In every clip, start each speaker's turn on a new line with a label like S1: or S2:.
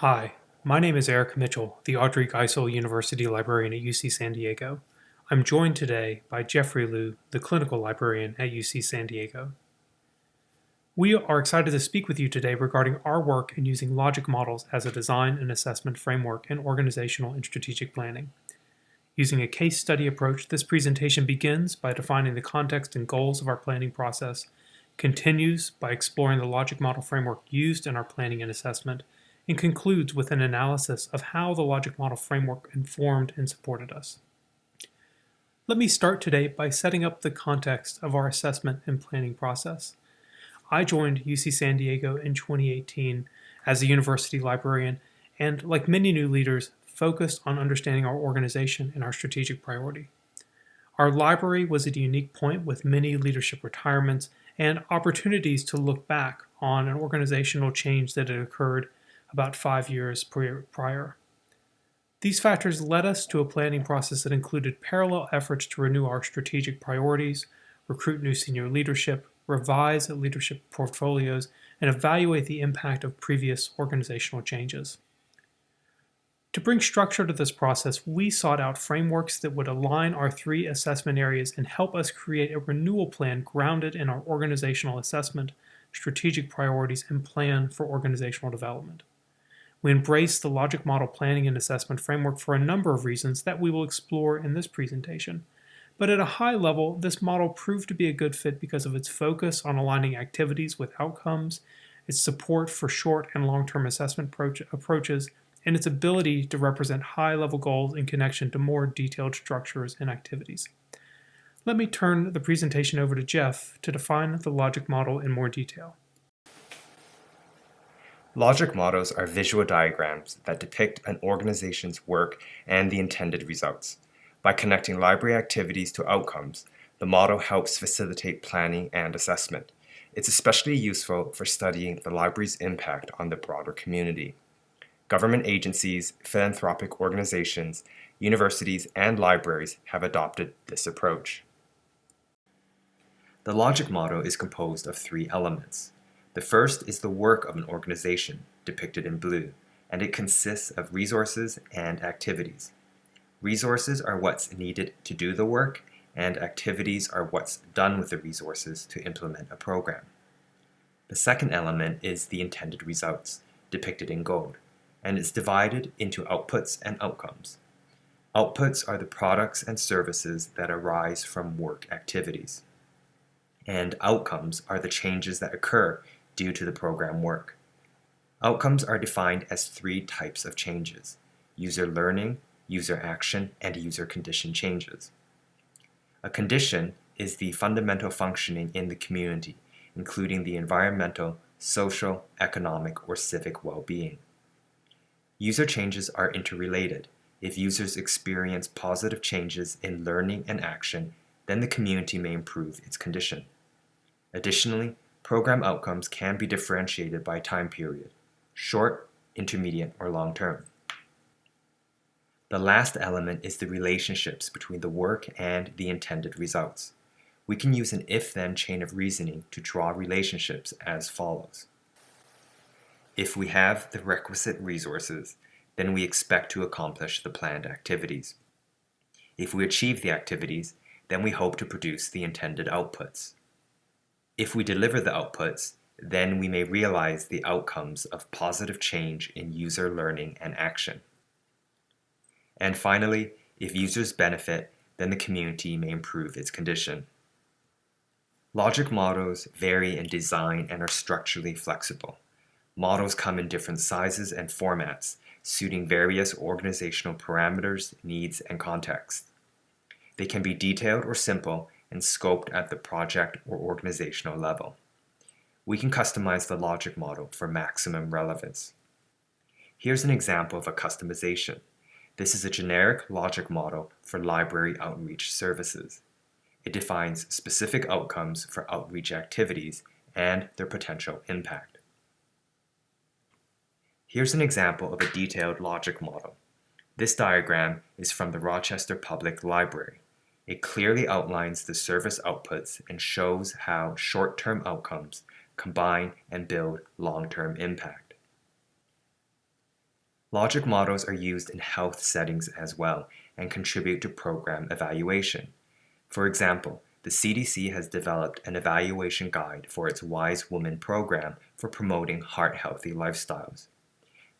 S1: Hi, my name is Eric Mitchell, the Audrey Geisel University Librarian at UC San Diego. I'm joined today by Jeffrey Liu, the Clinical Librarian at UC San Diego. We are excited to speak with you today regarding our work in using logic models as a design and assessment framework in organizational and strategic planning. Using a case study approach, this presentation begins by defining the context and goals of our planning process, continues by exploring the logic model framework used in our planning and assessment, and concludes with an analysis of how the logic model framework informed and supported us. Let me start today by setting up the context of our assessment and planning process. I joined UC San Diego in 2018 as a university librarian and, like many new leaders, focused on understanding our organization and our strategic priority. Our library was at a unique point with many leadership retirements and opportunities to look back on an organizational change that had occurred about five years prior. These factors led us to a planning process that included parallel efforts to renew our strategic priorities, recruit new senior leadership, revise leadership portfolios, and evaluate the impact of previous organizational changes. To bring structure to this process, we sought out frameworks that would align our three assessment areas and help us create a renewal plan grounded in our organizational assessment, strategic priorities, and plan for organizational development. We embrace the logic model planning and assessment framework for a number of reasons that we will explore in this presentation. But at a high level, this model proved to be a good fit because of its focus on aligning activities with outcomes, its support for short and long-term assessment approach approaches, and its ability to represent high-level goals in connection to more detailed structures and activities. Let me turn the presentation over to Jeff to define the logic model in more detail.
S2: Logic models are visual diagrams that depict an organization's work and the intended results. By connecting library activities to outcomes, the model helps facilitate planning and assessment. It's especially useful for studying the library's impact on the broader community government agencies, philanthropic organizations, universities, and libraries have adopted this approach. The logic model is composed of three elements. The first is the work of an organization, depicted in blue, and it consists of resources and activities. Resources are what's needed to do the work, and activities are what's done with the resources to implement a program. The second element is the intended results, depicted in gold and it's divided into outputs and outcomes. Outputs are the products and services that arise from work activities. And outcomes are the changes that occur due to the program work. Outcomes are defined as three types of changes, user learning, user action, and user condition changes. A condition is the fundamental functioning in the community, including the environmental, social, economic, or civic well-being. User changes are interrelated. If users experience positive changes in learning and action, then the community may improve its condition. Additionally, program outcomes can be differentiated by time period, short, intermediate, or long term. The last element is the relationships between the work and the intended results. We can use an if-then chain of reasoning to draw relationships as follows. If we have the requisite resources, then we expect to accomplish the planned activities. If we achieve the activities, then we hope to produce the intended outputs. If we deliver the outputs, then we may realize the outcomes of positive change in user learning and action. And finally, if users benefit, then the community may improve its condition. Logic models vary in design and are structurally flexible. Models come in different sizes and formats, suiting various organizational parameters, needs, and contexts. They can be detailed or simple and scoped at the project or organizational level. We can customize the logic model for maximum relevance. Here's an example of a customization. This is a generic logic model for library outreach services. It defines specific outcomes for outreach activities and their potential impact. Here's an example of a detailed logic model. This diagram is from the Rochester Public Library. It clearly outlines the service outputs and shows how short-term outcomes combine and build long-term impact. Logic models are used in health settings as well and contribute to program evaluation. For example, the CDC has developed an evaluation guide for its Wise Woman program for promoting heart-healthy lifestyles.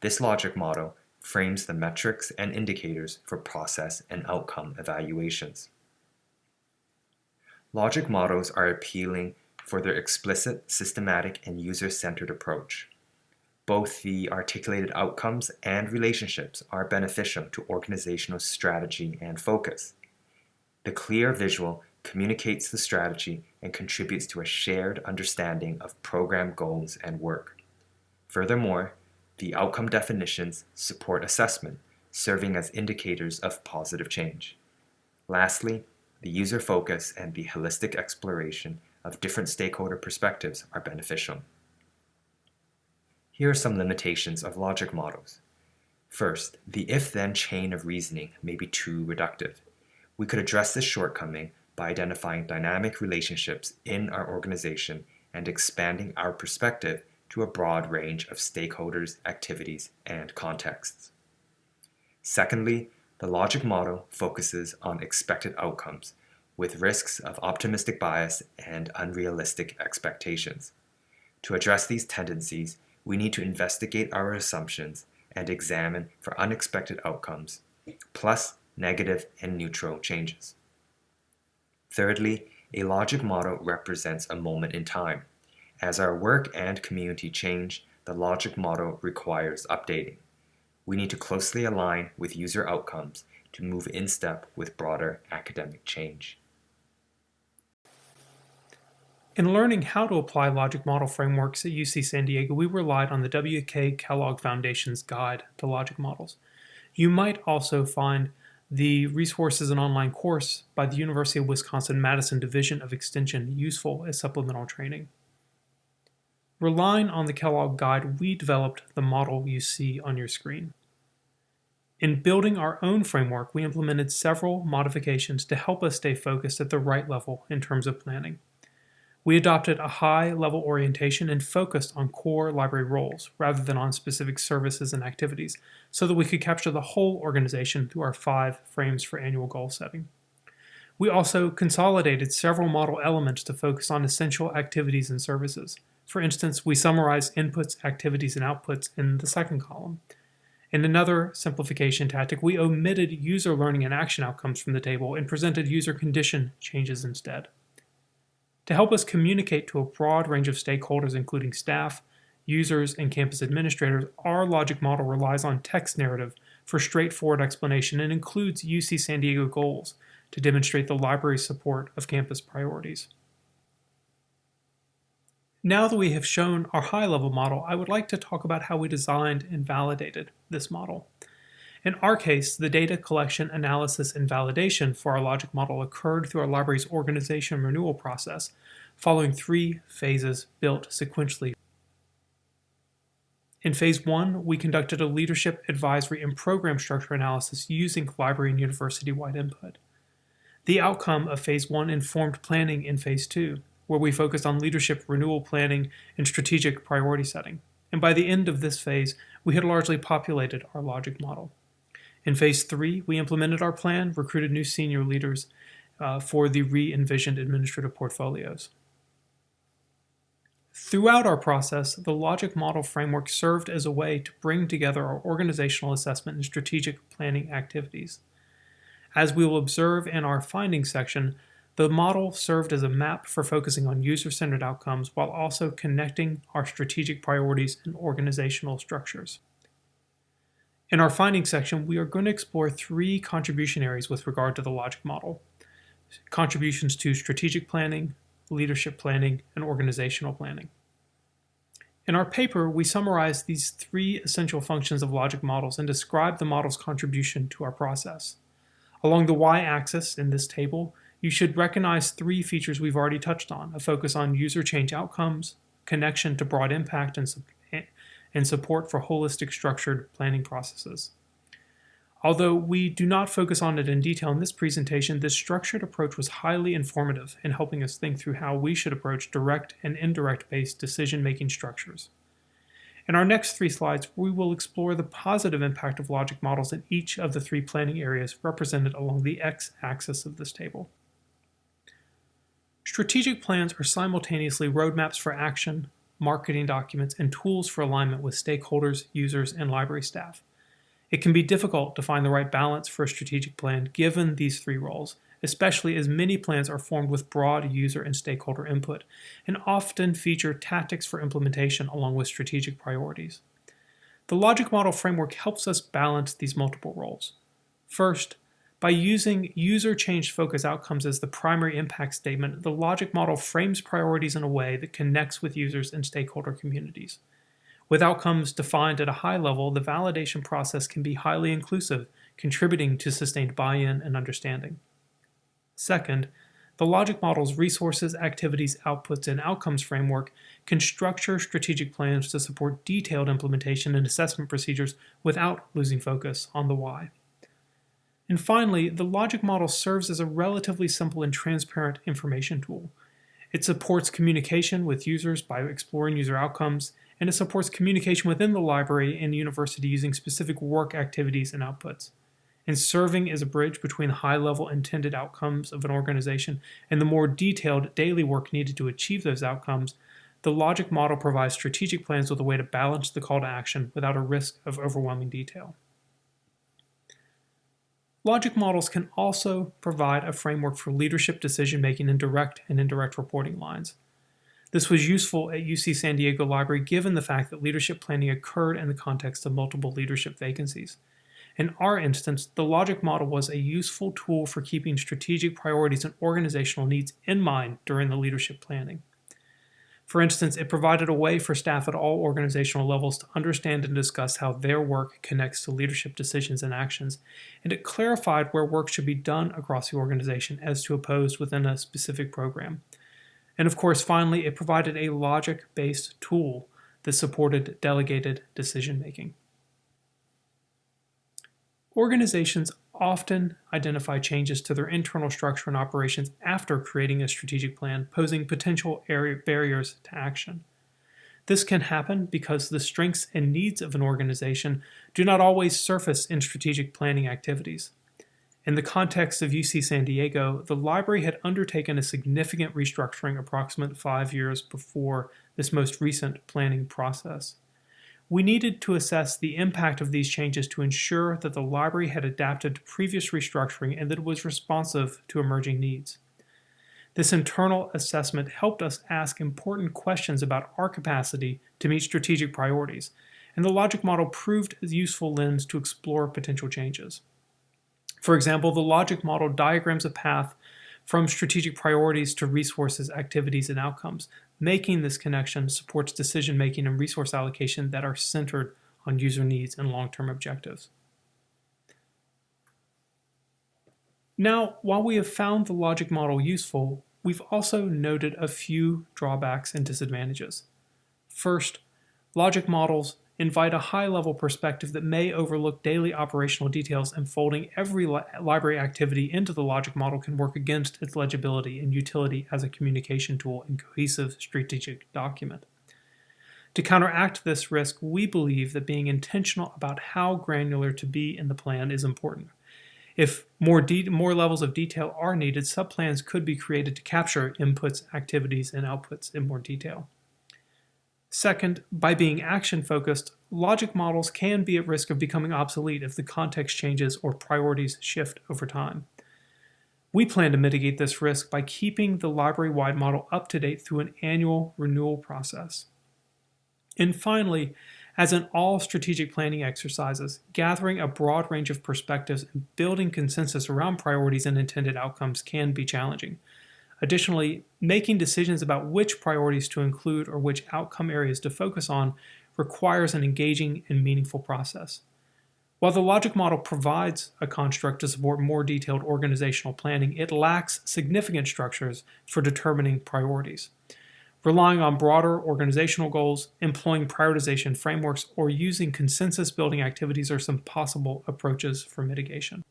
S2: This logic model frames the metrics and indicators for process and outcome evaluations. Logic models are appealing for their explicit, systematic, and user-centered approach. Both the articulated outcomes and relationships are beneficial to organizational strategy and focus. The clear visual communicates the strategy and contributes to a shared understanding of program goals and work. Furthermore, the outcome definitions support assessment, serving as indicators of positive change. Lastly, the user focus and the holistic exploration of different stakeholder perspectives are beneficial. Here are some limitations of logic models. First, the if-then chain of reasoning may be too reductive. We could address this shortcoming by identifying dynamic relationships in our organization and expanding our perspective to a broad range of stakeholders, activities, and contexts. Secondly, the logic model focuses on expected outcomes with risks of optimistic bias and unrealistic expectations. To address these tendencies, we need to investigate our assumptions and examine for unexpected outcomes, plus negative and neutral changes. Thirdly, a logic model represents a moment in time. As our work and community change, the logic model requires updating. We need to closely align with user outcomes to move in step with broader academic change.
S1: In learning how to apply logic model frameworks at UC San Diego, we relied on the W.K. Kellogg Foundation's Guide to Logic Models. You might also find the resources and online course by the University of Wisconsin-Madison Division of Extension useful as supplemental training. Relying on the Kellogg Guide, we developed the model you see on your screen. In building our own framework, we implemented several modifications to help us stay focused at the right level in terms of planning. We adopted a high-level orientation and focused on core library roles rather than on specific services and activities so that we could capture the whole organization through our five frames for annual goal setting. We also consolidated several model elements to focus on essential activities and services. For instance, we summarize inputs, activities, and outputs in the second column. In another simplification tactic, we omitted user learning and action outcomes from the table and presented user condition changes instead. To help us communicate to a broad range of stakeholders, including staff, users, and campus administrators, our logic model relies on text narrative for straightforward explanation and includes UC San Diego goals to demonstrate the library's support of campus priorities. Now that we have shown our high-level model, I would like to talk about how we designed and validated this model. In our case, the data collection, analysis, and validation for our logic model occurred through our library's organization renewal process, following three phases built sequentially. In phase one, we conducted a leadership, advisory, and program structure analysis using library and university-wide input. The outcome of phase one informed planning in phase two, where we focused on leadership renewal planning and strategic priority setting. And by the end of this phase, we had largely populated our logic model. In phase three, we implemented our plan, recruited new senior leaders uh, for the re-envisioned administrative portfolios. Throughout our process, the logic model framework served as a way to bring together our organizational assessment and strategic planning activities. As we will observe in our findings section, the model served as a map for focusing on user-centered outcomes while also connecting our strategic priorities and organizational structures. In our findings section, we are going to explore three contribution areas with regard to the logic model. Contributions to strategic planning, leadership planning, and organizational planning. In our paper, we summarize these three essential functions of logic models and describe the model's contribution to our process. Along the y-axis in this table, you should recognize three features we've already touched on, a focus on user change outcomes, connection to broad impact and and support for holistic structured planning processes. Although we do not focus on it in detail in this presentation, this structured approach was highly informative in helping us think through how we should approach direct and indirect based decision-making structures. In our next three slides, we will explore the positive impact of logic models in each of the three planning areas represented along the x-axis of this table. Strategic plans are simultaneously roadmaps for action, marketing documents, and tools for alignment with stakeholders, users, and library staff. It can be difficult to find the right balance for a strategic plan given these three roles, especially as many plans are formed with broad user and stakeholder input and often feature tactics for implementation along with strategic priorities. The logic model framework helps us balance these multiple roles. First, by using user change focus outcomes as the primary impact statement, the logic model frames priorities in a way that connects with users and stakeholder communities. With outcomes defined at a high level, the validation process can be highly inclusive, contributing to sustained buy-in and understanding. Second, the logic model's resources, activities, outputs, and outcomes framework can structure strategic plans to support detailed implementation and assessment procedures without losing focus on the why. And finally, the logic model serves as a relatively simple and transparent information tool. It supports communication with users by exploring user outcomes, and it supports communication within the library and the university using specific work activities and outputs and serving as a bridge between high-level intended outcomes of an organization and the more detailed daily work needed to achieve those outcomes, the logic model provides strategic plans with a way to balance the call to action without a risk of overwhelming detail. Logic models can also provide a framework for leadership decision-making in direct and indirect reporting lines. This was useful at UC San Diego Library given the fact that leadership planning occurred in the context of multiple leadership vacancies. In our instance, the logic model was a useful tool for keeping strategic priorities and organizational needs in mind during the leadership planning. For instance, it provided a way for staff at all organizational levels to understand and discuss how their work connects to leadership decisions and actions, and it clarified where work should be done across the organization as to opposed within a specific program. And of course, finally, it provided a logic-based tool that supported delegated decision making. Organizations often identify changes to their internal structure and operations after creating a strategic plan, posing potential barriers to action. This can happen because the strengths and needs of an organization do not always surface in strategic planning activities. In the context of UC San Diego, the library had undertaken a significant restructuring approximately five years before this most recent planning process. We needed to assess the impact of these changes to ensure that the library had adapted to previous restructuring and that it was responsive to emerging needs. This internal assessment helped us ask important questions about our capacity to meet strategic priorities, and the logic model proved a useful lens to explore potential changes. For example, the logic model diagrams a path from strategic priorities to resources, activities, and outcomes. Making this connection supports decision making and resource allocation that are centered on user needs and long-term objectives. Now, while we have found the logic model useful, we've also noted a few drawbacks and disadvantages. First, logic models invite a high-level perspective that may overlook daily operational details and folding every li library activity into the logic model can work against its legibility and utility as a communication tool and cohesive strategic document. To counteract this risk, we believe that being intentional about how granular to be in the plan is important. If more, more levels of detail are needed, subplans could be created to capture inputs, activities, and outputs in more detail. Second, by being action-focused, logic models can be at risk of becoming obsolete if the context changes or priorities shift over time. We plan to mitigate this risk by keeping the library-wide model up to date through an annual renewal process. And finally, as in all strategic planning exercises, gathering a broad range of perspectives and building consensus around priorities and intended outcomes can be challenging. Additionally, making decisions about which priorities to include or which outcome areas to focus on requires an engaging and meaningful process. While the logic model provides a construct to support more detailed organizational planning, it lacks significant structures for determining priorities. Relying on broader organizational goals, employing prioritization frameworks, or using consensus building activities are some possible approaches for mitigation.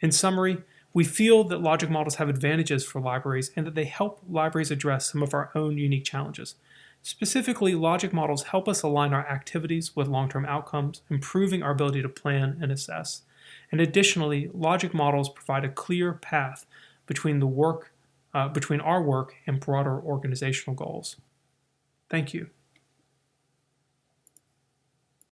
S1: In summary, we feel that logic models have advantages for libraries and that they help libraries address some of our own unique challenges. Specifically, logic models help us align our activities with long term outcomes, improving our ability to plan and assess. And additionally, logic models provide a clear path between the work uh, between our work and broader organizational goals. Thank you.